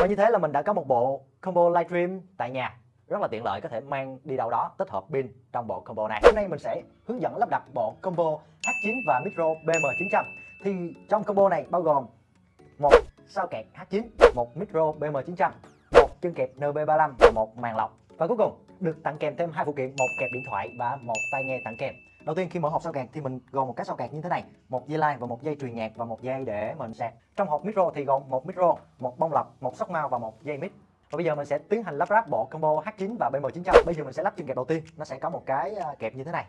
Và như thế là mình đã có một bộ combo livestream tại nhà rất là tiện lợi có thể mang đi đâu đó tích hợp pin trong bộ combo này. Hôm nay mình sẽ hướng dẫn lắp đặt bộ combo H9 và micro BM900. Thì trong combo này bao gồm một sao kẹt H9, một micro BM900, một chân kẹp NB35 và một màn lọc. Và cuối cùng được tặng kèm thêm hai phụ kiện, một kẹp điện thoại và một tai nghe tặng kèm. Đầu tiên khi mở hộp sao kẹt thì mình gồm một cái sao kẹt như thế này, một dây line và một dây truyền nhạc và một dây để mình sạc. Trong hộp micro thì gồm một micro, một bông lọc, một sóc mount và một dây mic. Và bây giờ mình sẽ tiến hành lắp ráp bộ combo H9 và BM900. Bây giờ mình sẽ lắp chân kẹp đầu tiên, nó sẽ có một cái à, kẹp như thế này.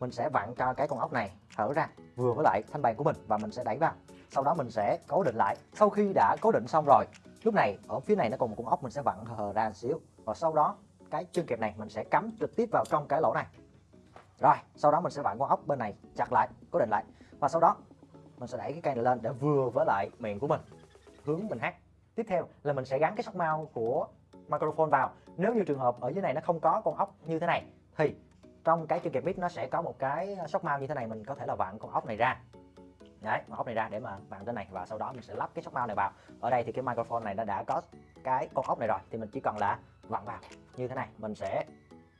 Mình sẽ vặn cho cái con ốc này hở ra vừa với lại thanh bàn của mình và mình sẽ đẩy vào. Sau đó mình sẽ cố định lại. Sau khi đã cố định xong rồi, lúc này ở phía này nó còn một con ốc mình sẽ vặn hờ ra một xíu. Và sau đó cái chân kẹp này mình sẽ cắm trực tiếp vào trong cái lỗ này. Rồi, sau đó mình sẽ vặn con ốc bên này chặt lại, cố định lại. Và sau đó mình sẽ đẩy cái cây này lên để vừa với lại miệng của mình hướng mình hát tiếp theo là mình sẽ gắn cái sóc mau của microphone vào nếu như trường hợp ở dưới này nó không có con ốc như thế này thì trong cái chân kẹp mic nó sẽ có một cái sóc mau như thế này mình có thể là vặn con ốc này ra đấy con ốc này ra để mà vặn trên này và sau đó mình sẽ lắp cái sóc mount này vào. Ở đây thì cái microphone này nó đã có cái con ốc này rồi, thì mình chỉ cần là vặn vào. Như thế này, mình sẽ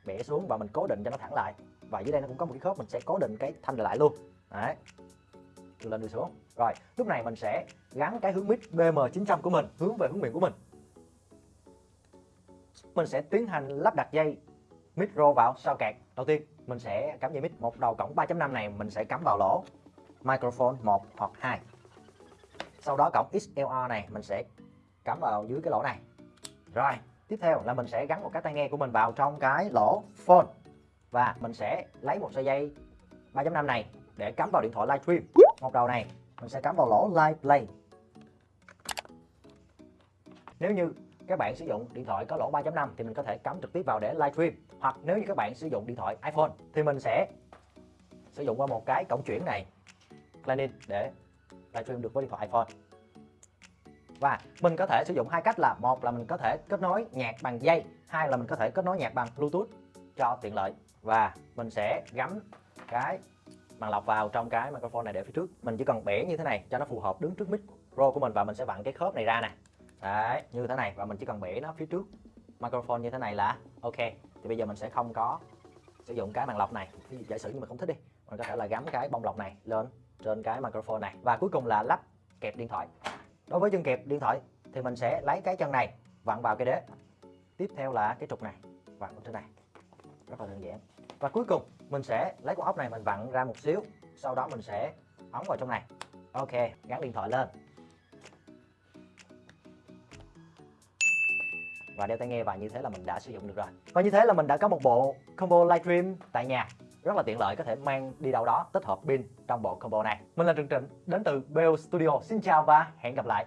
bẻ xuống và mình cố định cho nó thẳng lại. Và dưới đây nó cũng có một cái khớp, mình sẽ cố định cái thanh lại luôn. Đấy. Đưa lên đưa xuống. Rồi, lúc này mình sẽ gắn cái hướng mic BM900 của mình hướng về hướng miệng của mình. Mình sẽ tiến hành lắp đặt dây micro vào sau kẹt. Đầu tiên, mình sẽ cắm dây mic. Một đầu cổng 3.5 này mình sẽ cắm vào lỗ microphone 1 hoặc 2 sau đó cổng XLR này, mình sẽ cắm vào dưới cái lỗ này. Rồi, tiếp theo là mình sẽ gắn một cái tai nghe của mình vào trong cái lỗ phone. Và mình sẽ lấy một sợi dây 3.5 này để cắm vào điện thoại livestream một đầu này, mình sẽ cắm vào lỗ live play. Nếu như các bạn sử dụng điện thoại có lỗ 3.5 thì mình có thể cắm trực tiếp vào để livestream hoặc nếu như các bạn sử dụng điện thoại iPhone thì mình sẽ sử dụng qua một cái cổng chuyển này. Lightning để livestream được với điện thoại iPhone. Và mình có thể sử dụng hai cách là, một là mình có thể kết nối nhạc bằng dây, hai là mình có thể kết nối nhạc bằng Bluetooth cho tiện lợi. Và mình sẽ gắm cái màn lọc vào trong cái microphone này để phía trước. Mình chỉ cần bẻ như thế này cho nó phù hợp đứng trước mic pro của mình và mình sẽ vặn cái khớp này ra nè. Đấy, như thế này. Và mình chỉ cần bẻ nó phía trước microphone như thế này là ok. Thì bây giờ mình sẽ không có sử dụng cái màn lọc này. Ví dụ giả sử như mình không thích đi, mình có thể là gắm cái bông lọc này lên trên cái microphone này. Và cuối cùng là lắp kẹp điện thoại. Đối với chân kẹp điện thoại thì mình sẽ lấy cái chân này vặn vào cái đế. Tiếp theo là cái trục này, vặn trên này. Rất là đơn giản. Và cuối cùng, mình sẽ lấy con ốc này mình vặn ra một xíu. Sau đó mình sẽ ống vào trong này. Ok, gắn điện thoại lên. Và đeo tai nghe vào như thế là mình đã sử dụng được rồi. Và như thế là mình đã có một bộ combo livestream tại nhà. Rất là tiện lợi, có thể mang đi đâu đó, tích hợp pin trong bộ combo này. Mình là Trần Trịnh, đến từ Bell Studio. Xin chào và hẹn gặp lại.